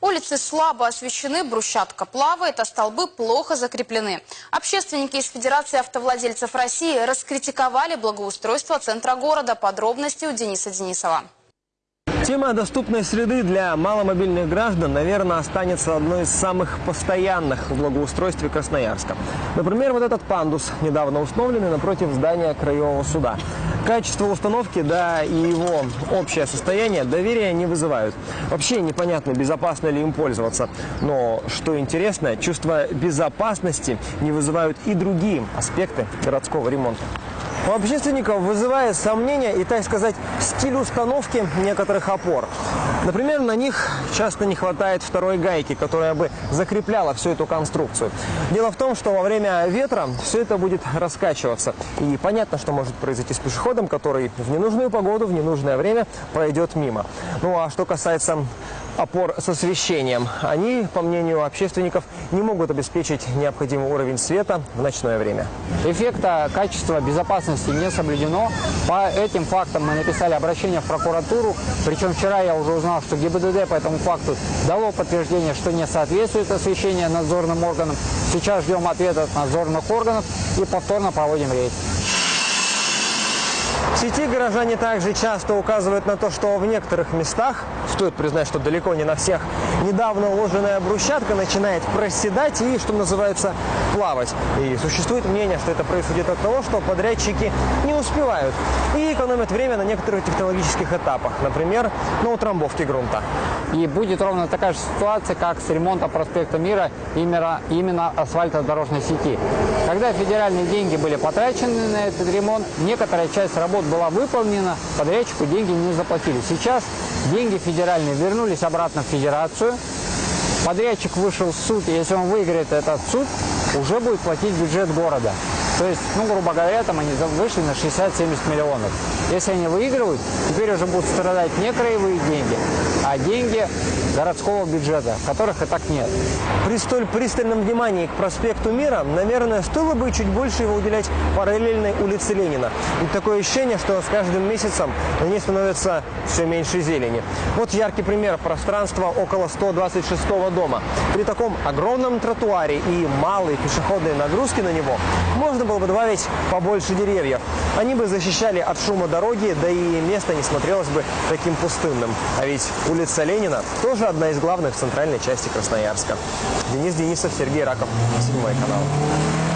Улицы слабо освещены, брусчатка плавает, а столбы плохо закреплены. Общественники из Федерации автовладельцев России раскритиковали благоустройство центра города. Подробности у Дениса Денисова. Тема доступной среды для маломобильных граждан, наверное, останется одной из самых постоянных в благоустройстве Красноярска. Например, вот этот пандус, недавно установленный напротив здания Краевого суда. Качество установки, да и его общее состояние доверия не вызывают. Вообще непонятно, безопасно ли им пользоваться. Но, что интересно, чувство безопасности не вызывают и другие аспекты городского ремонта. У общественников вызывает сомнения и, так сказать, стиль установки некоторых опор. Например, на них часто не хватает второй гайки, которая бы закрепляла всю эту конструкцию. Дело в том, что во время ветра все это будет раскачиваться. И понятно, что может произойти с пешеходом, который в ненужную погоду, в ненужное время пройдет мимо. Ну а что касается опор с освещением. Они, по мнению общественников, не могут обеспечить необходимый уровень света в ночное время. Эффекта качества безопасности не соблюдено. По этим фактам мы написали обращение в прокуратуру. Причем вчера я уже узнал, что ГИБДД по этому факту дало подтверждение, что не соответствует освещение надзорным органам. Сейчас ждем ответа от надзорных органов и повторно проводим рейд. Сети горожане также часто указывают на то, что в некоторых местах, стоит признать, что далеко не на всех, недавно уложенная брусчатка начинает проседать и, что называется, плавать. И существует мнение, что это происходит от того, что подрядчики не успевают и экономят время на некоторых технологических этапах, например, на утрамбовке грунта. И будет ровно такая же ситуация, как с ремонтом проспекта Мира именно, именно асфальтодорожной сети. Когда федеральные деньги были потрачены на этот ремонт, некоторая часть работ была выполнена, подрядчику деньги не заплатили. Сейчас деньги федеральные вернулись обратно в федерацию. Подрядчик вышел в суд, и если он выиграет этот суд, уже будет платить бюджет города. То есть, ну, грубо говоря, там они вышли на 60-70 миллионов. Если они выигрывают, теперь уже будут страдать не краевые деньги, а деньги городского бюджета, которых и так нет. При столь пристальном внимании к проспекту Мира, наверное, стоило бы чуть больше его уделять параллельной улице Ленина. И такое ощущение, что с каждым месяцем на ней становится все меньше зелени. Вот яркий пример пространства около 126 дома. При таком огромном тротуаре и малой пешеходной нагрузке на него можно было бы добавить побольше деревьев. Они бы защищали от шума дороги, да и место не смотрелось бы таким пустынным. А ведь улица Ленина тоже одна из главных в центральной части Красноярска. Денис Денисов, Сергей Раков, Седьмой канал.